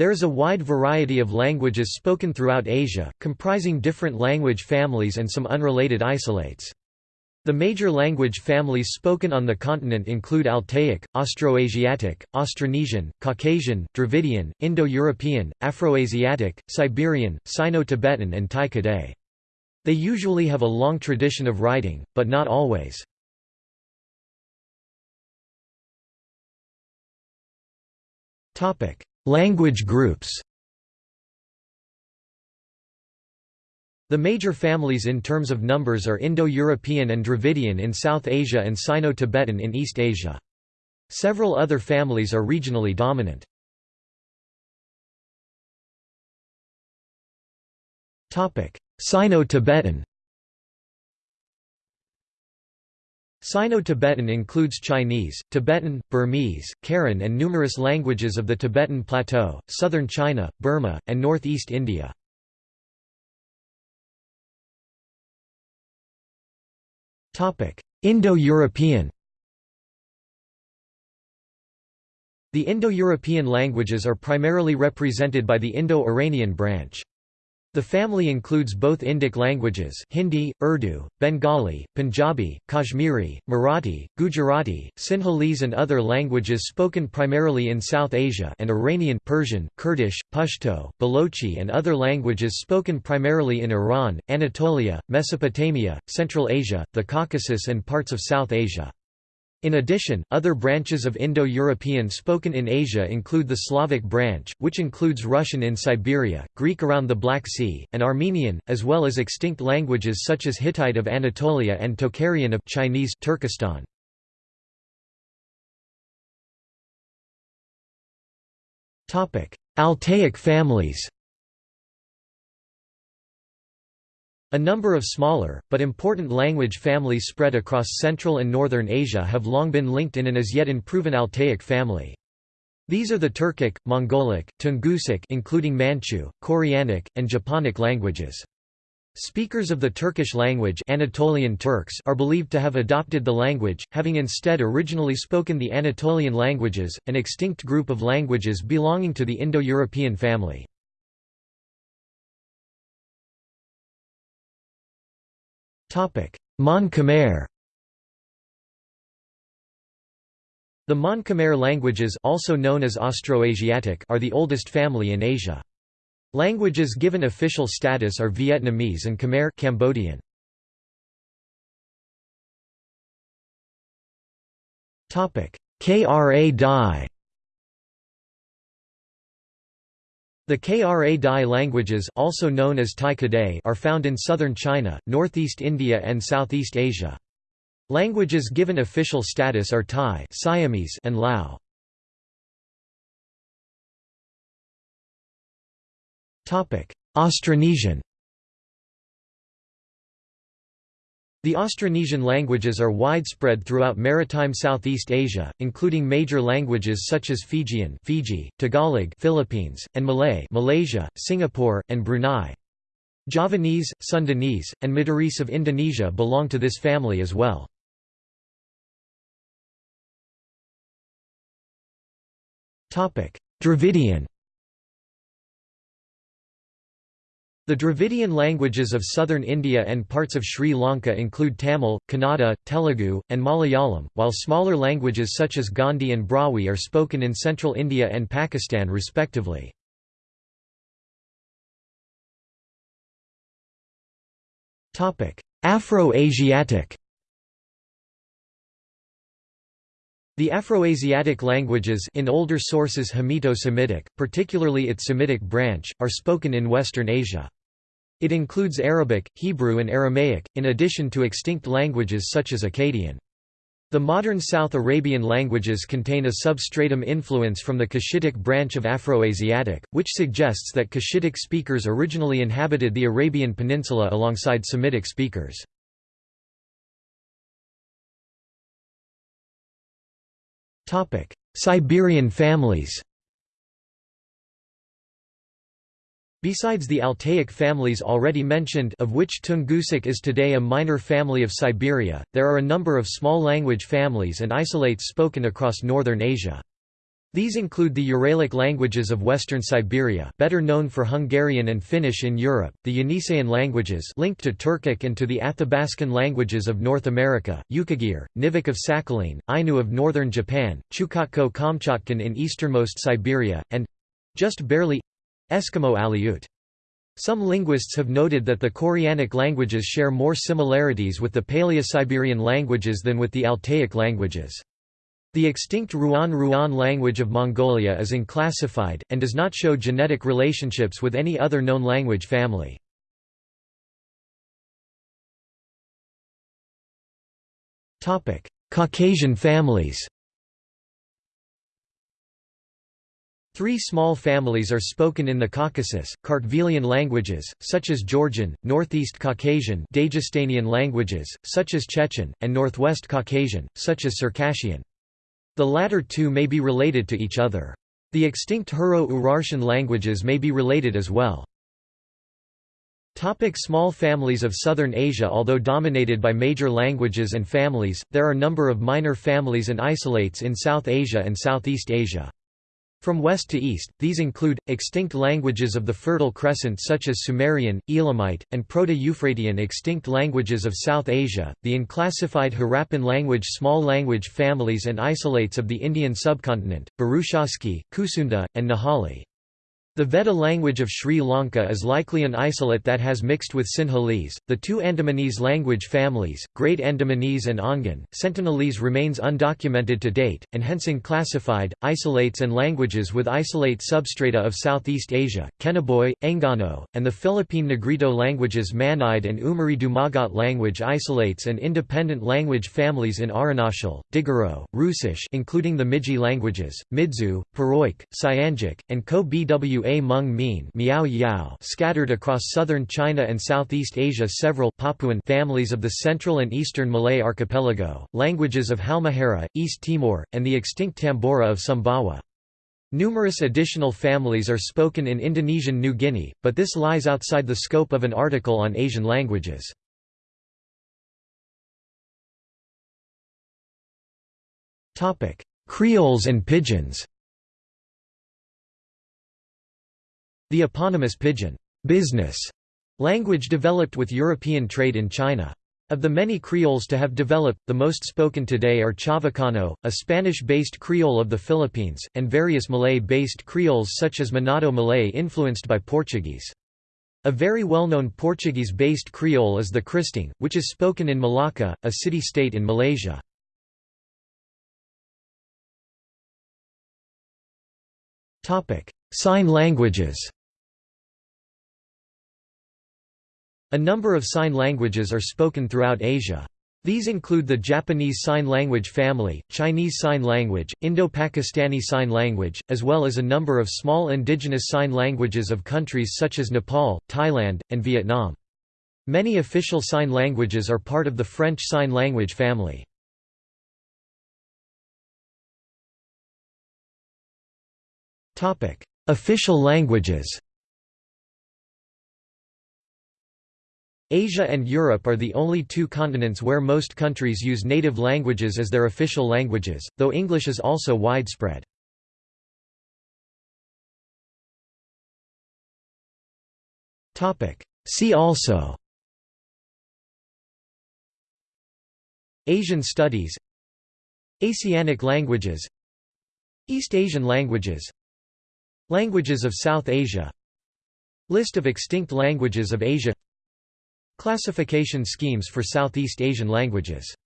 There is a wide variety of languages spoken throughout Asia, comprising different language families and some unrelated isolates. The major language families spoken on the continent include Altaic, Austroasiatic, Austronesian, Caucasian, Dravidian, Indo-European, Afroasiatic, Siberian, Sino-Tibetan and Tai-Kadai. They usually have a long tradition of writing, but not always. Language groups The major families in terms of numbers are Indo-European and Dravidian in South Asia and Sino-Tibetan in East Asia. Several other families are regionally dominant. Sino-Tibetan Sino-Tibetan includes Chinese, Tibetan, Burmese, Karen and numerous languages of the Tibetan Plateau, southern China, Burma, and northeast India. Indo-European The Indo-European languages are primarily represented by the Indo-Iranian branch. The family includes both Indic languages Hindi, Urdu, Bengali, Punjabi, Kashmiri, Marathi, Gujarati, Sinhalese and other languages spoken primarily in South Asia and Iranian Persian, Kurdish, Pashto, Balochi and other languages spoken primarily in Iran, Anatolia, Mesopotamia, Central Asia, the Caucasus and parts of South Asia. In addition, other branches of Indo-European spoken in Asia include the Slavic branch, which includes Russian in Siberia, Greek around the Black Sea, and Armenian, as well as extinct languages such as Hittite of Anatolia and Tocharian of Chinese Turkestan. Altaic families A number of smaller, but important language families spread across Central and Northern Asia have long been linked in an as yet unproven Altaic family. These are the Turkic, Mongolic, Tungusic including Manchu, Koreanic, and Japonic languages. Speakers of the Turkish language Anatolian Turks are believed to have adopted the language, having instead originally spoken the Anatolian languages, an extinct group of languages belonging to the Indo-European family. Mon Khmer The Mon Khmer languages also known as Austroasiatic are the oldest family in Asia. Languages given official status are Vietnamese and Khmer Cambodian. Topic: Kra Dai The Kra Dai languages also known as Tai Kadai are found in southern China, northeast India and Southeast Asia. Languages given official status are Thai Siamese and Lao. Austronesian The Austronesian languages are widespread throughout maritime Southeast Asia, including major languages such as Fijian Fiji, Tagalog Philippines, and Malay Malaysia, Singapore, and Brunei. Javanese, Sundanese, and Madurese of Indonesia belong to this family as well. Dravidian The Dravidian languages of southern India and parts of Sri Lanka include Tamil, Kannada, Telugu, and Malayalam, while smaller languages such as Gondi and Brahui are spoken in central India and Pakistan respectively. Afro-Asiatic The Afroasiatic languages in older sources Hamito-Semitic, particularly its Semitic branch, are spoken in Western Asia. It includes Arabic, Hebrew and Aramaic, in addition to extinct languages such as Akkadian. The modern South Arabian languages contain a substratum influence from the Cushitic branch of Afroasiatic, which suggests that Cushitic speakers originally inhabited the Arabian Peninsula alongside Semitic speakers. Siberian families Besides the Altaic families already mentioned of which Tungusic is today a minor family of Siberia, there are a number of small language families and isolates spoken across northern Asia. These include the Uralic languages of Western Siberia better known for Hungarian and Finnish in Europe, the Yeniseian languages linked to Turkic and to the Athabascan languages of North America, Yukagir, Nivkh of Sakhalin, Ainu of northern Japan, Chukotko-Kamchatkan in easternmost Siberia, and—just barely—Eskimo Aleut. Some linguists have noted that the Koreanic languages share more similarities with the Paleo-Siberian languages than with the Altaic languages. The extinct Ruan-Ruan language of Mongolia is unclassified, and does not show genetic relationships with any other known language family. Caucasian families Three small families are spoken in the Caucasus, Kartvelian languages, such as Georgian, Northeast Caucasian Dagestanian languages, such as Chechen, and Northwest Caucasian, such as Circassian. The latter two may be related to each other. The extinct Hurro-Urartian languages may be related as well. Topic small families of Southern Asia Although dominated by major languages and families, there are a number of minor families and isolates in South Asia and Southeast Asia. From west to east, these include, extinct languages of the Fertile Crescent such as Sumerian, Elamite, and Proto-Euphratean extinct languages of South Asia, the unclassified Harappan language small language families and isolates of the Indian subcontinent, Burushaski, Kusunda, and Nahali. The Vedda language of Sri Lanka is likely an isolate that has mixed with Sinhalese. The two Andamanese language families, Great Andamanese and Ongan, Sentinelese remains undocumented to date, and hence unclassified, isolates and languages with isolate substrata of Southeast Asia, Kenaboi, Enggano, and the Philippine Negrito languages Manide and Umiray Dumagat language isolates and independent language families in Arunachal, Digaro, Hrusish including the Miji languages, Midzu, Puroik, Siangic, and Ko-Bw a Hmong-Mien Miao Yao scattered across southern China and Southeast Asia several Papuan families of the Central and Eastern Malay archipelago, languages of Halmahera, East Timor, and the extinct Tambora of Sumbawa. Numerous additional families are spoken in Indonesian New Guinea, but this lies outside the scope of an article on Asian languages. Creoles and Pidgins The eponymous Pidgin business language developed with European trade in China. Of the many Creoles to have developed, the most spoken today are Chavacano, a Spanish-based Creole of the Philippines, and various Malay-based Creoles such as Manado Malay influenced by Portuguese. A very well-known Portuguese-based Creole is the Kristang, which is spoken in Malacca, a city-state in Malaysia. Sign languages A number of sign languages are spoken throughout Asia. These include the Japanese Sign Language family, Chinese Sign Language, Indo-Pakistani Sign Language, as well as a number of small indigenous sign languages of countries such as Nepal, Thailand, and Vietnam. Many official sign languages are part of the French Sign Language family. Official languages Asia and Europe are the only two continents where most countries use native languages as their official languages, though English is also widespread. See also Asian studies Asianic languages East Asian languages Languages of South Asia List of extinct languages of Asia Classification schemes for Southeast Asian languages